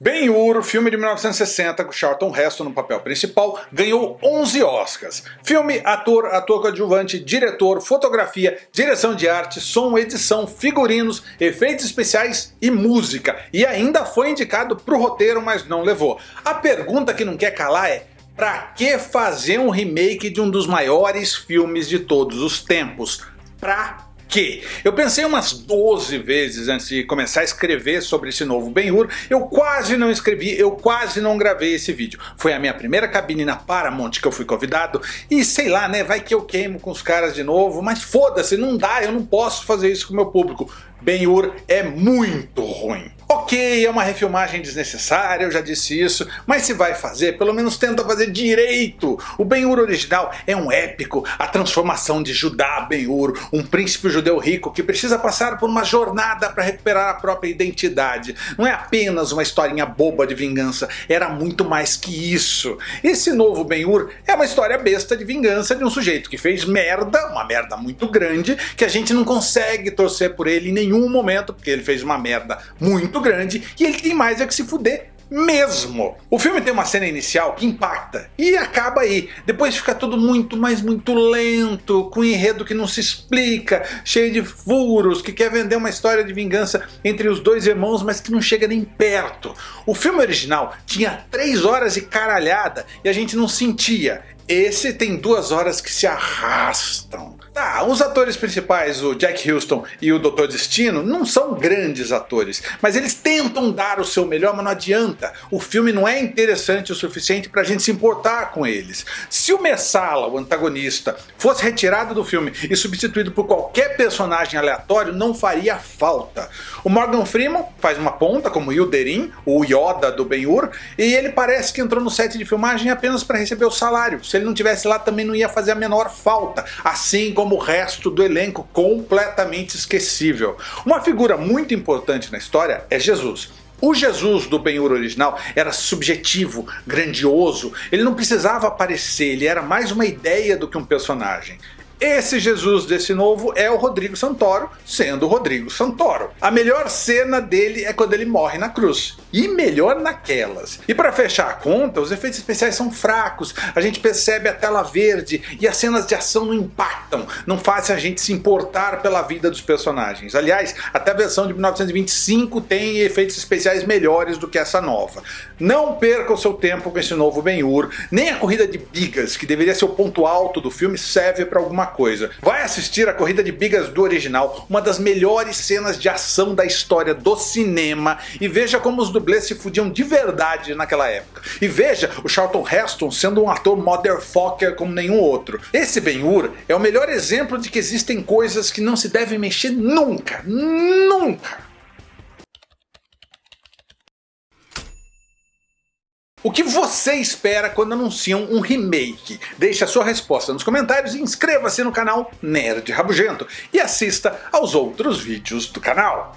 Ben-Hur, filme de 1960 com Charlton Heston no papel principal, ganhou 11 Oscars. Filme, ator, ator coadjuvante, diretor, fotografia, direção de arte, som, edição, figurinos, efeitos especiais e música. E ainda foi indicado para o roteiro, mas não levou. A pergunta que não quer calar é Pra que fazer um remake de um dos maiores filmes de todos os tempos? Pra que eu pensei umas 12 vezes antes de começar a escrever sobre esse novo Ben-Hur, eu quase não escrevi, eu quase não gravei esse vídeo. Foi a minha primeira cabine na Paramount que eu fui convidado e sei lá né, vai que eu queimo com os caras de novo, mas foda-se, não dá, eu não posso fazer isso com o meu público. Ben-Hur é muito ruim. Ok, é uma refilmagem desnecessária, eu já disse isso, mas se vai fazer, pelo menos tenta fazer direito. O Ben-Hur original é um épico, a transformação de Judá Ben-Hur, um príncipe judeu rico que precisa passar por uma jornada para recuperar a própria identidade. Não é apenas uma historinha boba de vingança, era muito mais que isso. Esse novo Ben-Hur é uma história besta de vingança de um sujeito que fez merda, uma merda muito grande, que a gente não consegue torcer por ele em nenhum momento, porque ele fez uma merda muito muito grande e ele tem mais é que se fuder mesmo. O filme tem uma cena inicial que impacta e acaba aí. Depois fica tudo muito, mas muito lento, com um enredo que não se explica, cheio de furos, que quer vender uma história de vingança entre os dois irmãos, mas que não chega nem perto. O filme original tinha 3 horas e caralhada e a gente não sentia. Esse tem duas horas que se arrastam. Os atores principais, o Jack Houston e o Dr. Destino, não são grandes atores, mas eles tentam dar o seu melhor, mas não adianta. O filme não é interessante o suficiente pra gente se importar com eles. Se o Messala, o antagonista, fosse retirado do filme e substituído por qualquer personagem aleatório, não faria falta. O Morgan Freeman faz uma ponta como Hilderin, o Yoda do Ben-Hur, e ele parece que entrou no set de filmagem apenas para receber o salário. Se ele não tivesse lá também não ia fazer a menor falta, assim como o resto do elenco completamente esquecível. Uma figura muito importante na história é Jesus. O Jesus do Ben-Hur original era subjetivo, grandioso, ele não precisava aparecer, ele era mais uma ideia do que um personagem. Esse Jesus desse novo é o Rodrigo Santoro, sendo o Rodrigo Santoro. A melhor cena dele é quando ele morre na cruz. E melhor naquelas. E para fechar a conta, os efeitos especiais são fracos, a gente percebe a tela verde e as cenas de ação não impactam, não fazem a gente se importar pela vida dos personagens. Aliás, até a versão de 1925 tem efeitos especiais melhores do que essa nova. Não perca o seu tempo com esse novo Ben-Hur, nem a corrida de bigas, que deveria ser o ponto alto do filme, serve para alguma coisa. Vai assistir a corrida de bigas do original, uma das melhores cenas de ação da história do cinema, e veja como os dublês se fudiam de verdade naquela época. E veja o Charlton Heston sendo um ator motherfucker como nenhum outro. Esse Ben-Hur é o melhor exemplo de que existem coisas que não se devem mexer nunca, nunca. O que você espera quando anunciam um remake? Deixe a sua resposta nos comentários e inscreva-se no canal Nerd Rabugento e assista aos outros vídeos do canal.